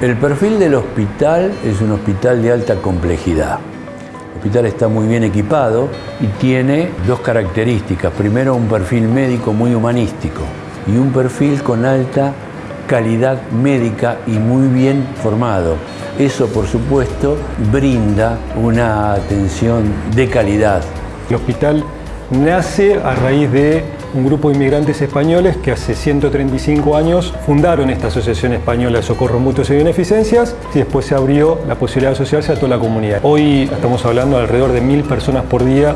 El perfil del hospital es un hospital de alta complejidad. El hospital está muy bien equipado y tiene dos características. Primero, un perfil médico muy humanístico y un perfil con alta calidad médica y muy bien formado. Eso, por supuesto, brinda una atención de calidad. El hospital nace a raíz de un grupo de inmigrantes españoles que hace 135 años fundaron esta Asociación Española de Socorro Mutuos y Beneficencias y después se abrió la posibilidad de asociarse a toda la comunidad. Hoy estamos hablando de alrededor de mil personas por día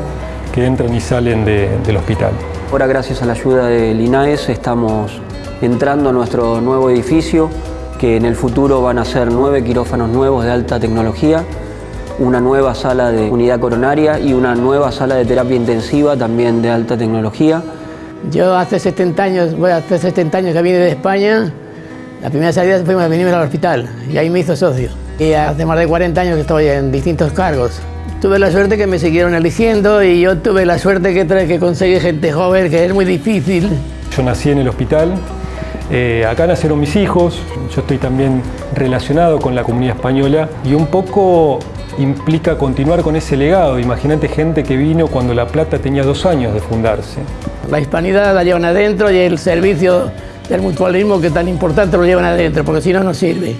que entran y salen de, del hospital. Ahora gracias a la ayuda del INAES estamos entrando a nuestro nuevo edificio que en el futuro van a ser nueve quirófanos nuevos de alta tecnología, una nueva sala de unidad coronaria y una nueva sala de terapia intensiva también de alta tecnología. Yo hace 70 años, voy hace 70 años que vine de España, la primera salida fue venirme al hospital y ahí me hizo socio. Y hace más de 40 años que estoy en distintos cargos. Tuve la suerte que me siguieron eligiendo y yo tuve la suerte que, que conseguí gente joven, que es muy difícil. Yo nací en el hospital, eh, acá nacieron mis hijos, yo estoy también relacionado con la comunidad española y un poco implica continuar con ese legado. Imagínate gente que vino cuando La Plata tenía dos años de fundarse. La hispanidad la llevan adentro y el servicio del mutualismo que tan importante lo llevan adentro, porque si no, no sirve.